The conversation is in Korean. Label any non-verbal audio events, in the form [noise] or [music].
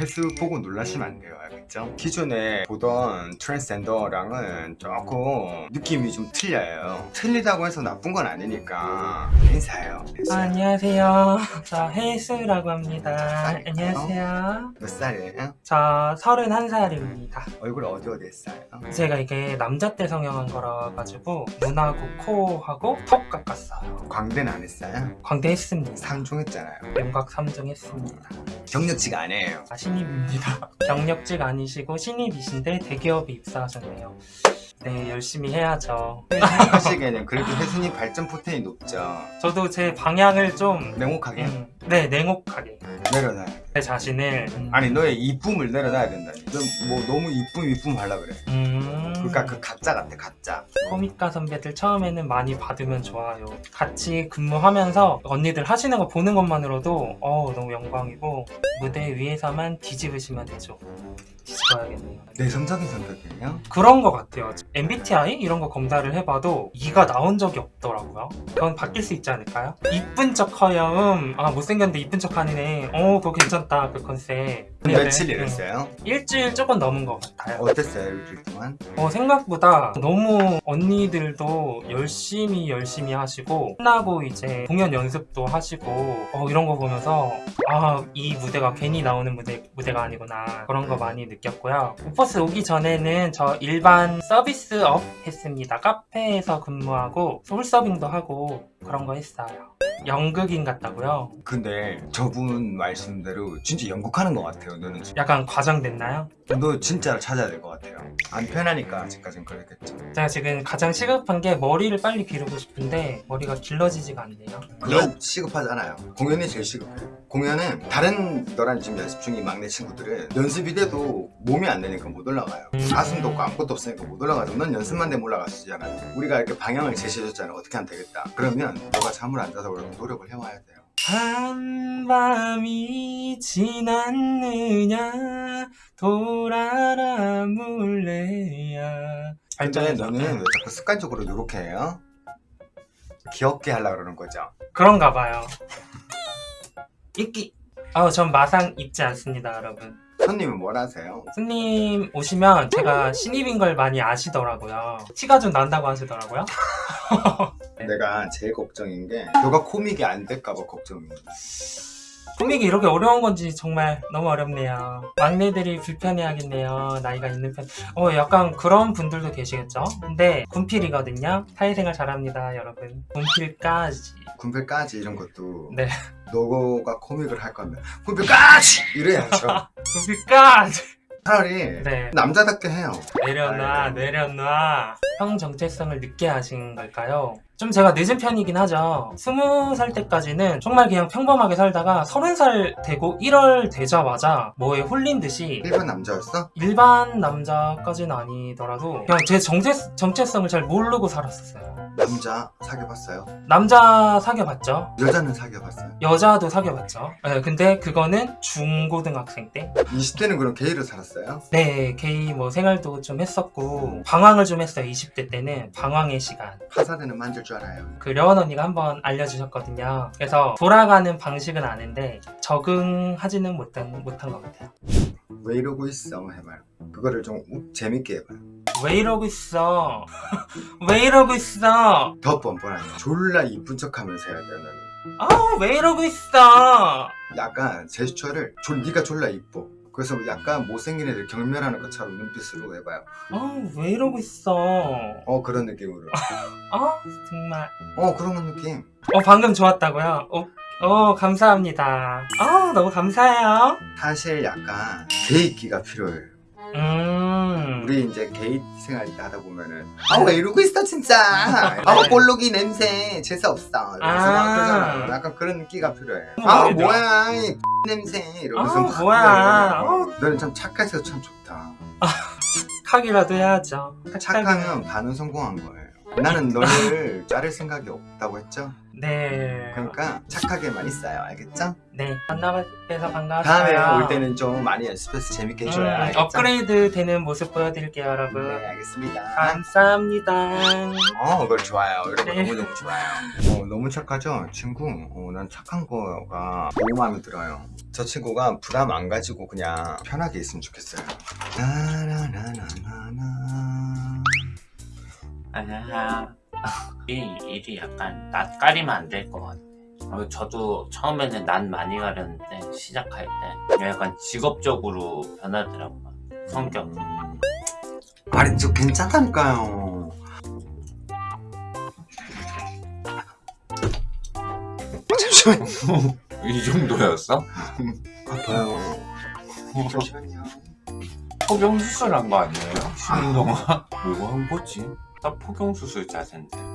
횟수 보고 놀라시면 안 돼요 알겠죠? 기존에 보던 트랜스젠더랑은 조금 느낌이 좀 틀려요 틀리다고 해서 나쁜 건 아니니까 인사해요 아, 안녕하세요. 저 혜수라고 합니다. 쌀이요? 안녕하세요. 몇 살이에요? 저 31살입니다. 얼굴 어디 어디 했어요? 제가 이게 남자 때 성형한 거라 가지고 눈하고 코하고 턱 깎았어요. 광대는 안 했어요? 광대 했습니다. 상종했잖아요 윤곽 3종 했습니다. 경력치가 아니에요 아, 신입입니다. [laughs] 경력직 아니시고 신입이신데 대기업에 입사하셨네요. 네, 열심히 해야죠. 하시기에는 그래도 혜순이 발전 포텐이 높죠 저도 제 방향을 좀 냉혹하게 음, 네, 냉혹하게 내려놔야 돼제 자신을 음, 아니 너의 이쁨을 내려놔야 된다니 넌뭐 너무 이쁨 이쁨 하려 그래 음, 그러니까 그 가짜 같아 가짜 코미카 선배들 처음에는 많이 받으면 좋아요. 같이 근무하면서 언니들 하시는 거 보는 것만으로도 어 너무 영광이고 무대 위에서만 뒤집으시면 되죠. 뒤집어야겠네요. 내성적인 성격이에요? 그런 거 같아요. MBTI 이런 거 검사를 해봐도 이가 나온 적이 없더라고요. 그건 바뀔 수 있지 않을까요? 이쁜 척 허여음 아 못생 겼는데 이쁜 척 하는 애 어 그거 괜찮다 그 컨셉. 며칠 네, 일했어요? 음, 일주일 조금 넘은 것 같아요. 어땠어요 일주일 동안? 어, 생각보다 너무 언니들도 열심히 열심히 하시고 끝나고 이제 공연 연습도 하시고 어, 이런 거 보면서 아 이 무대가 괜히 나오는 무대, 무대가 아니구나 그런 거 많이 느꼈고요 오퍼스 오기 전에는 저 일반 서비스업 했습니다 카페에서 근무하고 솔서빙도 하고 그런 거 했어요 연극인 같다고요? 근데 저분 말씀대로 진짜 연극하는 것 같아요 너는 약간 과장됐나요? 너 진짜로 찾아야 될 것 같아요. 안 편하니까 아직까진 그랬겠죠 제가 지금 가장 시급한 게 머리를 빨리 기르고 싶은데 머리가 길러지지가 않네요. 그건 시급하잖아요. 공연이 제일 시급해요 공연은 다른 너랑 지금 연습 중인 막내 친구들은 연습이 돼도 몸이 안 되니까 못 올라가요. 가슴도 없고 아무것도 없으니까 못 올라가죠 넌 연습만 되면 올라가시잖아. 우리가 이렇게 방향을 제시해줬잖아. 어떻게 하면 되겠다. 그러면 너가 잠을 안 자서 그래도 노력을 해와야 돼요. 한밤이 지났느냐? 돌아라 물레야? 근데. 너는 왜 자꾸 습관적으로 이렇게 해요? 귀엽게 하려고 그러는 거죠. 그런가 봐요 입기 아우 전 마상 입지 않습니다 여러분. 손님은 뭘 하세요? 손님 오시면 제가 신입인 걸 많이 아시더라고요. 티가 좀 난다고 하시더라고요. [laughs] 네. 내가 제일 걱정인 게 너가 코믹이 안 될까 봐 걱정이야 코믹이 이렇게 어려운 건지 정말 너무 어렵네요. 막내들이 불편해하겠네요. 나이가 있는 편. 어, 약간 그런 분들도 계시겠죠? 근데 군필이거든요. 사회생활 잘합니다, 여러분. 군필까지. 군필까지 이런 것도 네. 너가 코믹을 할 거면 군필까지 이래야죠 [laughs] 군필까지. 차라리 네. 남자답게 해요 내려놔, 아이고. 내려놔. 형 정체성을 늦게 하신 걸까요? 좀 제가 늦은 편이긴 하죠. 스무 살 때까지는 정말 그냥 평범하게 살다가 서른 살 되고 1월 되자마자 뭐에 홀린 듯이 일반 남자였어? 일반 남자까지는 아니더라도 그냥 제 정체, 정체성을 잘 모르고 살았었어요. 남자 사귀어봤어요? 남자 사귀어봤죠? 여자는 사귀어봤어요? 여자도 사귀어봤죠? 네, 근데 그거는 중고등학생 때? 20대는 그럼 게이로 살았어요? 네, 게이 뭐 생활도 좀 했었고 방황을 좀 했어요. 20대 때는 방황의 시간. 파사드는 만질 줄 알아요 그 려원 언니가 한번 알려주셨거든요. 그래서 돌아가는 방식은 아는데 적응하지는 못한, 못한 것 같아요. 왜 이러고 있어 해봐요 그거를 좀 우- 재밌게 해봐요 왜 이러고 있어? [laughs] 왜 이러고 있어? 더 뻔뻔하게 졸라 이쁜 척하면서 해야 돼요 너는 아, 왜 이러고 있어? 약간 제스처를 졸, 네가 졸라 이뻐 그래서 약간 못생긴 애들 경멸하는 것처럼 눈빛으로 해봐요 아, 왜 이러고 있어? 어 그런 느낌으로 아, [laughs] 정말. 어 그런 느낌 어, 방금 좋았다고요? 어, 어, 감사합니다. 아, 너무 감사해요. 사실 약간 개인기가 필요해요 음. 우리 이제 게이 생활 하다 보면은 아왜 이러고 있어 진짜. [laughs] 아우 볼록이 냄새. 재수없어. 이러면서 아. 막 그러잖아 약간 그런 끼가 필요해. 어, 아 맞아. 뭐야 이 [laughs] 냄새. 이러면서 아, 막 뭐야. 너는 참 착해서 참 좋다. 착하기라도 해야죠. 착하면 반은 성공한 거예요 나는 너를 자를 생각이 없다고 했죠? 네. 그러니까 착하게만 있어요 알겠죠? 네. 만나뵈서 반가웠어요. 다음에 올 때는 좀 많이 연습해서 재밌게 해줘요 음, 알겠죠? 업그레이드 되는 모습 보여드릴게요, 여러분. 네 알겠습니다 감사합니다. 어, 그걸 좋아요. 이런 거 네. 너무너무 좋아요. 어, 너무 착하죠? 친구? 어, 난 착한 거가 너무 마음에 들어요. 저 친구가 부담 안 가지고 그냥 편하게 있으면 좋겠어요. 나나나나나나. 아니야. 이 일이 약간 낯가리면 안 될 것 같아. 어, 저도 처음에는 난 많이 가렸는데 시작할 때 약간 직업적으로 변하더라고요. 성격. 음. 아니, 저 괜찮다니까요. 잠시만요. [laughs] 이 정도였어? 아파요. 잠시만요. 포경 수술 한 거 아니에요? 쉬는 동안? 뭐한 거지? 나 포경 수술 자세인데.